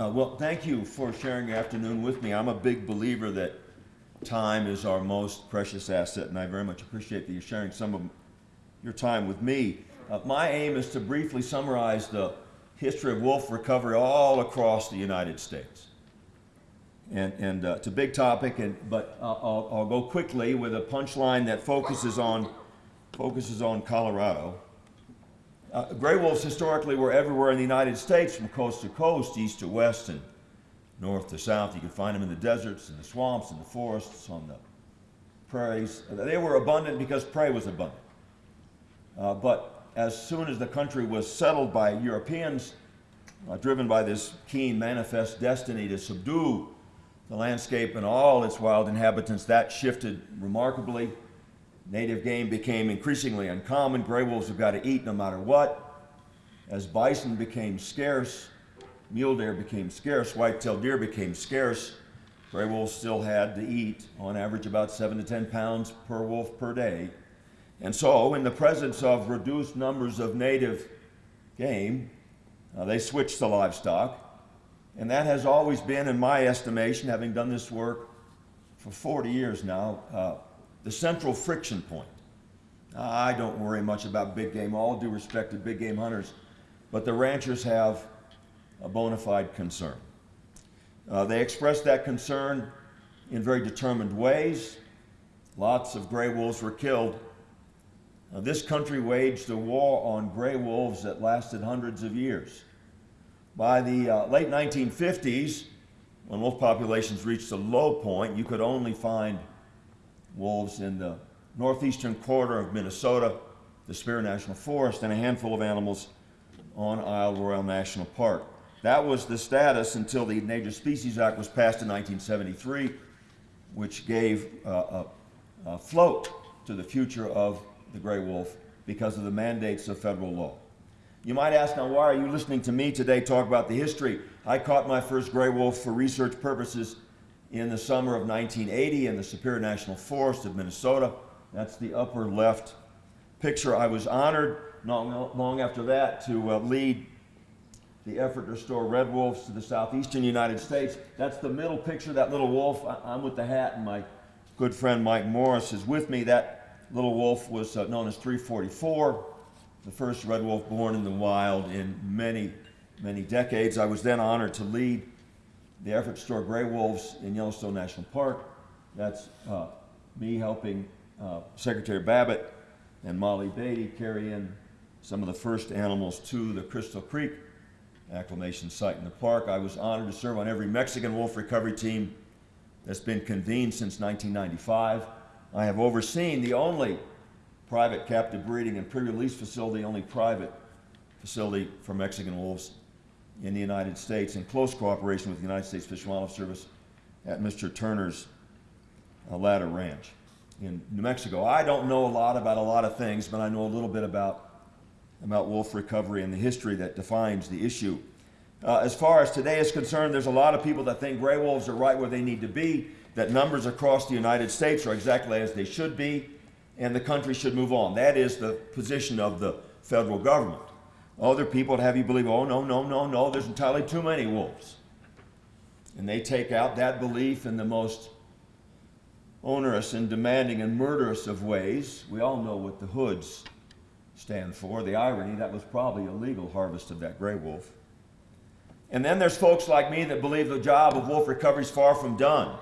Uh, well, thank you for sharing your afternoon with me. I'm a big believer that time is our most precious asset, and I very much appreciate that you're sharing some of your time with me. Uh, my aim is to briefly summarize the history of wolf recovery all across the United States. And, and uh, it's a big topic, and, but uh, I'll, I'll go quickly with a punchline that focuses on, focuses on Colorado. Uh, gray wolves historically were everywhere in the United States from coast to coast, east to west, and north to south. You could find them in the deserts, in the swamps, in the forests, on the prairies. They were abundant because prey was abundant. Uh, but as soon as the country was settled by Europeans, uh, driven by this keen manifest destiny to subdue the landscape and all its wild inhabitants, that shifted remarkably. Native game became increasingly uncommon. Gray wolves have got to eat no matter what. As bison became scarce, mule deer became scarce, white-tailed deer became scarce, gray wolves still had to eat, on average, about 7 to 10 pounds per wolf per day. And so, in the presence of reduced numbers of native game, uh, they switched to livestock. And that has always been, in my estimation, having done this work for 40 years now, uh, the central friction point. I don't worry much about big game, all due respect to big game hunters, but the ranchers have a bona fide concern. Uh, they expressed that concern in very determined ways. Lots of gray wolves were killed. Uh, this country waged a war on gray wolves that lasted hundreds of years. By the uh, late 1950s, when wolf populations reached a low point, you could only find wolves in the northeastern quarter of Minnesota, the Superior National Forest, and a handful of animals on Isle Royale National Park. That was the status until the Endangered Species Act was passed in 1973, which gave uh, a, a float to the future of the gray wolf because of the mandates of federal law. You might ask, now, why are you listening to me today talk about the history? I caught my first gray wolf for research purposes in the summer of 1980 in the Superior National Forest of Minnesota. That's the upper left picture. I was honored not long after that to uh, lead the effort to restore red wolves to the southeastern United States. That's the middle picture, that little wolf. I am with the hat, and my good friend Mike Morris is with me. That little wolf was uh, known as 344, the first red wolf born in the wild in many, many decades. I was then honored to lead the effort to store gray wolves in Yellowstone National Park. That's uh, me helping uh, Secretary Babbitt and Mollie Beattie carry in some of the first animals to the Crystal Creek acclimation site in the park. I was honored to serve on every Mexican wolf recovery team that's been convened since 1995. I have overseen the only private captive breeding and pre-release facility, only private facility for Mexican wolves in the United States in close cooperation with the United States Fish and Wildlife Service at Mr. Turner's uh, Ladder Ranch in New Mexico. I don't know a lot about a lot of things, but I know a little bit about, about wolf recovery and the history that defines the issue. Uh, as far as today is concerned, there's a lot of people that think gray wolves are right where they need to be, that numbers across the United States are exactly as they should be, and the country should move on. That is the position of the federal government. Other people to have you believe, oh, no, no, no, no, there's entirely too many wolves. And they take out that belief in the most onerous and demanding and murderous of ways. We all know what the hoods stand for. The irony, that was probably a legal harvest of that gray wolf. And then there's folks like me that believe the job of wolf recovery is far from done.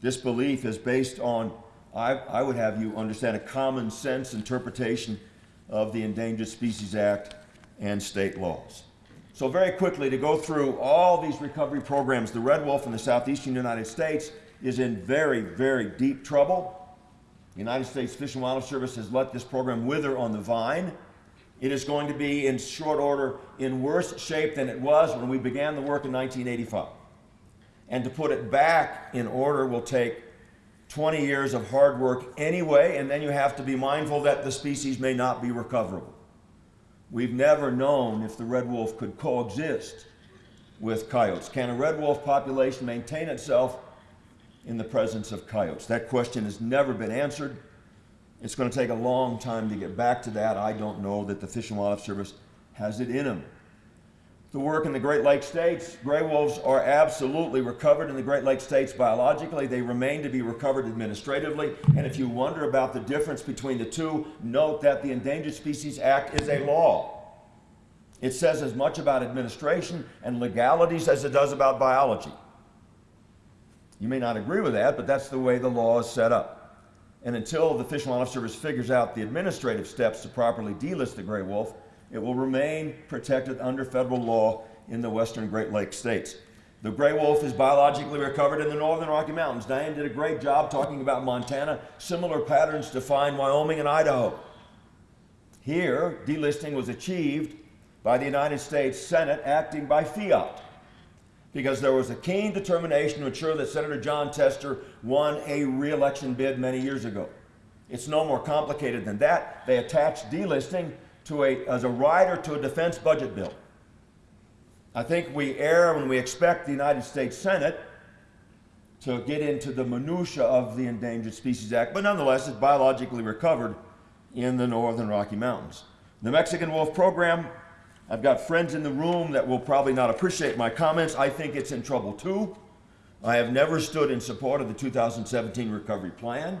This belief is based on, I, I would have you understand, a common sense interpretation of the Endangered Species Act and state laws. So very quickly, to go through all these recovery programs, the red wolf in the southeastern United States is in very, very deep trouble. The United States Fish and Wildlife Service has let this program wither on the vine. It is going to be in short order in worse shape than it was when we began the work in 1985. And to put it back in order will take 20 years of hard work anyway, and then you have to be mindful that the species may not be recoverable. We've never known if the red wolf could coexist with coyotes. Can a red wolf population maintain itself in the presence of coyotes? That question has never been answered. It's going to take a long time to get back to that. I don't know that the Fish and Wildlife Service has it in them. The work in the Great Lakes states. Gray wolves are absolutely recovered in the Great Lakes states biologically. They remain to be recovered administratively. And if you wonder about the difference between the two, note that the Endangered Species Act is a law. It says as much about administration and legalities as it does about biology. You may not agree with that, but that's the way the law is set up. And until the Fish and Wildlife Service figures out the administrative steps to properly delist the gray wolf, it will remain protected under federal law in the western Great Lakes states. The gray wolf is biologically recovered in the northern Rocky Mountains. Diane did a great job talking about Montana. Similar patterns define Wyoming and Idaho. Here, delisting was achieved by the United States Senate acting by fiat because there was a keen determination to ensure that Senator Jon Tester won a re-election bid many years ago. It's no more complicated than that. They attached delisting to a, as a rider to a defense budget bill. I think we err when we expect the United States Senate to get into the minutia of the Endangered Species Act, but nonetheless, it's biologically recovered in the northern Rocky Mountains. The Mexican wolf program I've got friends in the room that will probably not appreciate my comments. I think it's in trouble too. I have never stood in support of the 2017 recovery plan.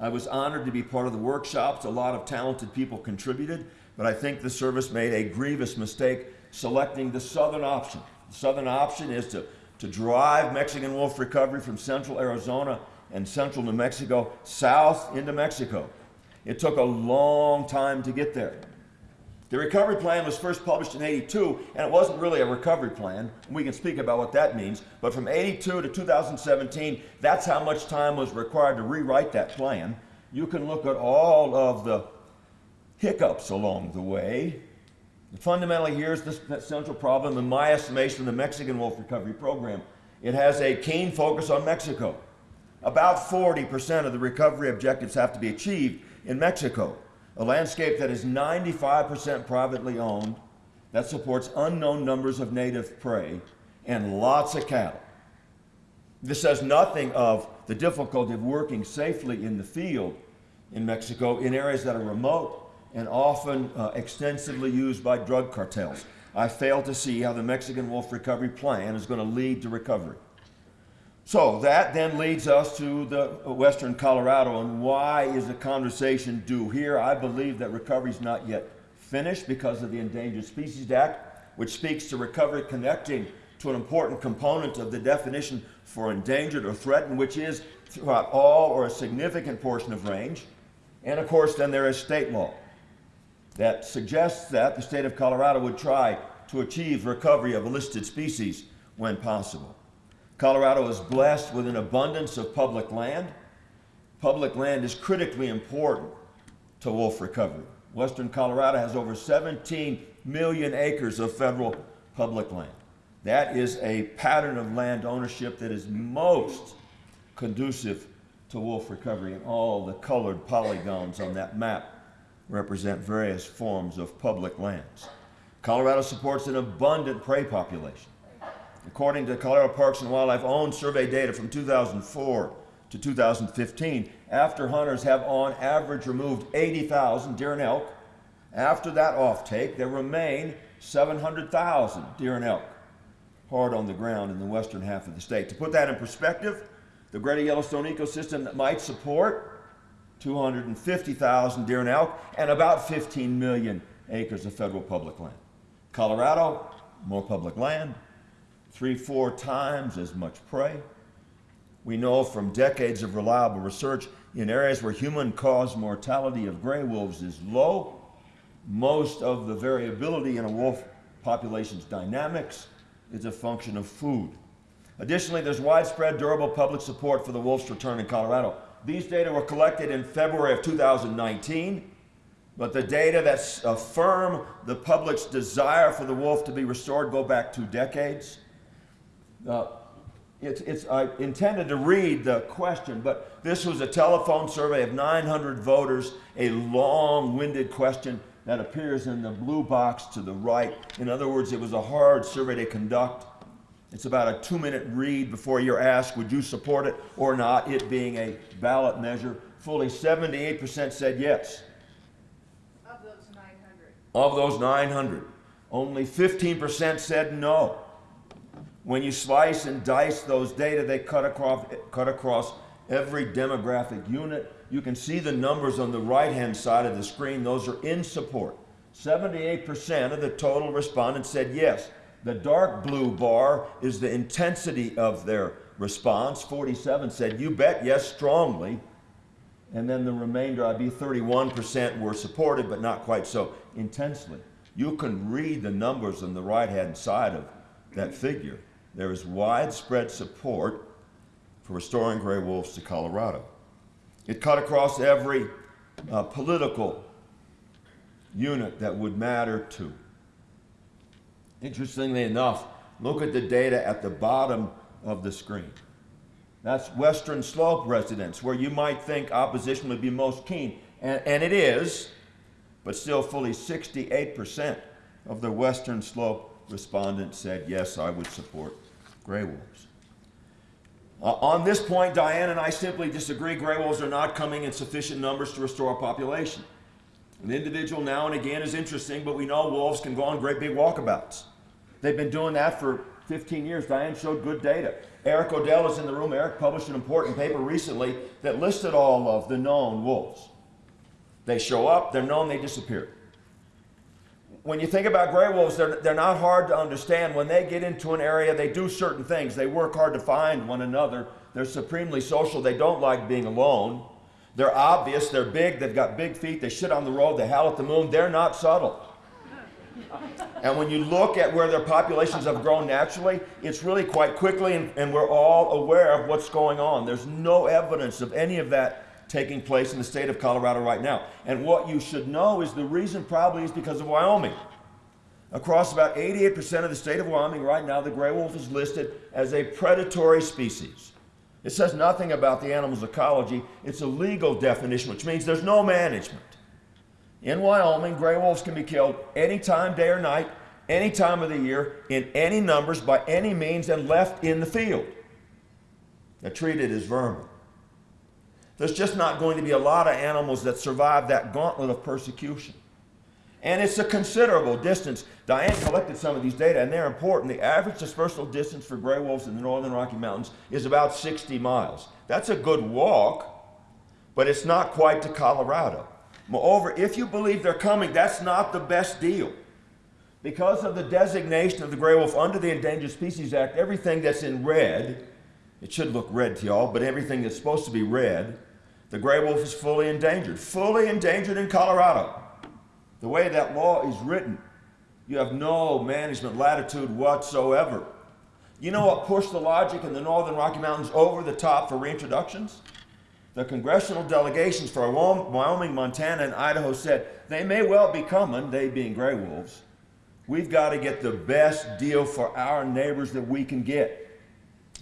I was honored to be part of the workshops. A lot of talented people contributed, but I think the service made a grievous mistake selecting the southern option. The southern option is to, to drive Mexican wolf recovery from central Arizona and central New Mexico south into Mexico. It took a long time to get there. The recovery plan was first published in 82, and it wasn't really a recovery plan. We can speak about what that means. But from 82 to 2017, that's how much time was required to rewrite that plan. You can look at all of the hiccups along the way. Fundamentally, here's the central problem in my estimation of the Mexican wolf recovery program. It has a keen focus on Mexico. About 40% of the recovery objectives have to be achieved in Mexico a landscape that is 95% privately owned, that supports unknown numbers of native prey, and lots of cattle. This says nothing of the difficulty of working safely in the field in Mexico in areas that are remote and often uh, extensively used by drug cartels. I fail to see how the Mexican wolf recovery plan is going to lead to recovery. So that then leads us to the Western Colorado and why is the conversation due here? I believe that recovery is not yet finished because of the Endangered Species Act, which speaks to recovery connecting to an important component of the definition for endangered or threatened, which is throughout all or a significant portion of range. And of course, then there is state law that suggests that the state of Colorado would try to achieve recovery of a listed species when possible. Colorado is blessed with an abundance of public land. Public land is critically important to wolf recovery. Western Colorado has over 17 million acres of federal public land. That is a pattern of land ownership that is most conducive to wolf recovery, and all the colored polygons on that map represent various forms of public lands. Colorado supports an abundant prey population. According to Colorado Parks and Wildlife own survey data from 2004 to 2015, after hunters have on average removed 80,000 deer and elk, after that offtake, there remain 700,000 deer and elk hard on the ground in the western half of the state. To put that in perspective, the greater Yellowstone ecosystem that might support 250,000 deer and elk and about 15 million acres of federal public land. Colorado, more public land, three, four times as much prey. We know from decades of reliable research in areas where human caused mortality of gray wolves is low, most of the variability in a wolf population's dynamics is a function of food. Additionally, there's widespread durable public support for the wolf's return in Colorado. These data were collected in February of 2019, but the data that affirm the public's desire for the wolf to be restored go back two decades. Uh, it's, it's, I intended to read the question, but this was a telephone survey of 900 voters, a long-winded question that appears in the blue box to the right. In other words, it was a hard survey to conduct. It's about a two-minute read before you're asked, would you support it or not, it being a ballot measure. Fully 78% said yes. Of those 900. Of those 900. Only 15% said no. When you slice and dice those data, they cut across, cut across every demographic unit. You can see the numbers on the right hand side of the screen. Those are in support. 78% of the total respondents said yes. The dark blue bar is the intensity of their response. 47 said, you bet, yes, strongly. And then the remainder, I'd be 31% were supported, but not quite so intensely. You can read the numbers on the right hand side of that figure. There is widespread support for restoring gray wolves to Colorado. It cut across every uh, political unit that would matter to. Interestingly enough, look at the data at the bottom of the screen. That's Western Slope residents, where you might think opposition would be most keen, and, and it is, but still fully 68% of the Western Slope respondents said, yes, I would support gray wolves. Uh, on this point, Diane and I simply disagree. Gray wolves are not coming in sufficient numbers to restore a population. An individual now and again is interesting, but we know wolves can go on great big walkabouts. They've been doing that for 15 years. Diane showed good data. Eric Odell is in the room. Eric published an important paper recently that listed all of the known wolves. They show up, they're known, they disappear. When you think about gray wolves, they're, they're not hard to understand. When they get into an area, they do certain things. They work hard to find one another. They're supremely social. They don't like being alone. They're obvious. They're big. They've got big feet. They shit on the road. They howl at the moon. They're not subtle. And when you look at where their populations have grown naturally, it's really quite quickly, and, and, we're all aware of what's going on. There's no evidence of any of that taking place in the state of Colorado right now. And what you should know is the reason probably is because of Wyoming. Across about 88% of the state of Wyoming right now, the gray wolf is listed as a predatory species. It says nothing about the animal's ecology. It's a legal definition, which means there's no management. In Wyoming, gray wolves can be killed any time, day or night, any time of the year, in any numbers, by any means, and left in the field. They're treated as vermin. There's just not going to be a lot of animals that survive that gauntlet of persecution. And it's a considerable distance. Diane collected some of these data, and they're important. The average dispersal distance for gray wolves in the northern Rocky Mountains is about 60 miles. That's a good walk, but it's not quite to Colorado. Moreover, if you believe they're coming, that's not the best deal. Because of the designation of the gray wolf under the Endangered Species Act, everything that's in red, it should look red to y'all, but everything that's supposed to be red, the gray wolf is fully endangered. Fully endangered in Colorado. The way that law is written, you have no management latitude whatsoever. You know what pushed the logic in the northern Rocky Mountains over the top for reintroductions? the congressional delegations for Wyoming, Montana, and Idaho said they may well be coming, they being gray wolves. We've got to get the best deal for our neighbors that we can get.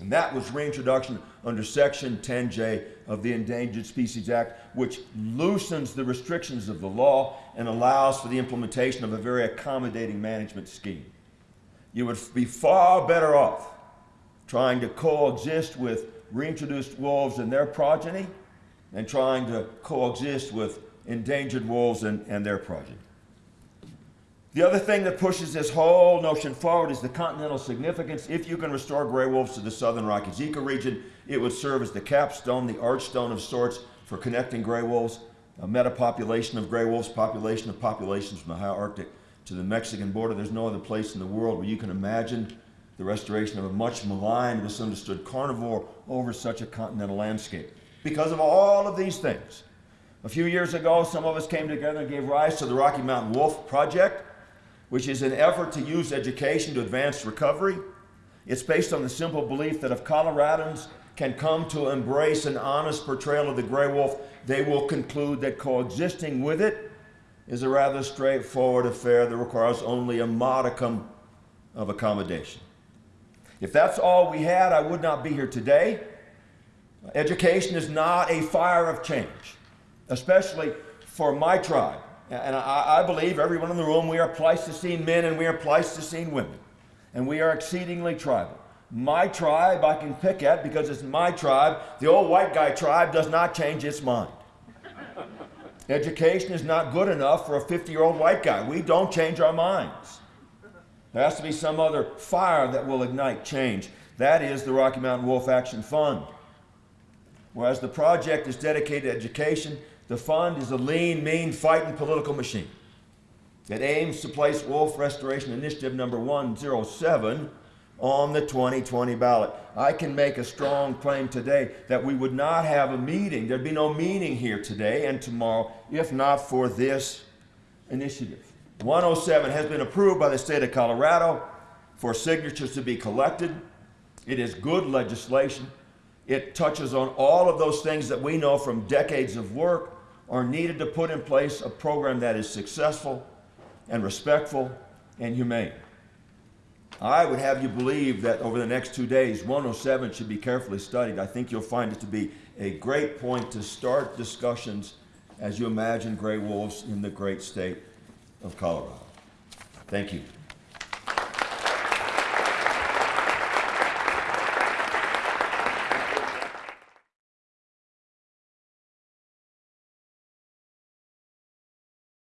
And that was reintroduction under Section 10J of the Endangered Species Act, which loosens the restrictions of the law and allows for the implementation of a very accommodating management scheme. You would be far better off trying to coexist with reintroduced wolves and their progeny and trying to coexist with endangered wolves and, and their progeny. The other thing that pushes this whole notion forward is the continental significance. If you can restore gray wolves to the southern Rockies ecoregion, it would serve as the capstone, the archstone of sorts for connecting gray wolves, a metapopulation of gray wolves, population of populations from the high Arctic to the Mexican border. There's no other place in the world where you can imagine the restoration of a much maligned, misunderstood carnivore over such a continental landscape because of all of these things. A few years ago, some of us came together and gave rise to the Rocky Mountain Wolf Project, which is an effort to use education to advance recovery. It's based on the simple belief that if Coloradans can come to embrace an honest portrayal of the gray wolf, they will conclude that coexisting with it is a rather straightforward affair that requires only a modicum of accommodation. If that's all we had, I would not be here today. Education is not a fire of change, especially for my tribe. And I, I, believe everyone in the room, we are Pleistocene men and we are Pleistocene women. And we are exceedingly tribal. My tribe I can pick at because it's my tribe. The old white guy tribe does not change its mind. Education is not good enough for a 50 year old white guy. We don't change our minds. There has to be some other fire that will ignite change. That is the Rocky Mountain Wolf Action Fund. Whereas the project is dedicated to education, the fund is a lean, mean, fighting political machine. It aims to place Wolf Restoration Initiative number 107 on the 2020 ballot. I can make a strong claim today that we would not have a meeting, there'd be no meeting here today and tomorrow if not for this initiative. 107 has been approved by the state of Colorado for signatures to be collected. It is good legislation. It touches on all of those things that we know from decades of work are needed to put in place a program that is successful and respectful and humane. I would have you believe that over the next two days, 107 should be carefully studied. I think you'll find it to be a great point to start discussions as you imagine gray wolves in the great state of Colorado. Thank you.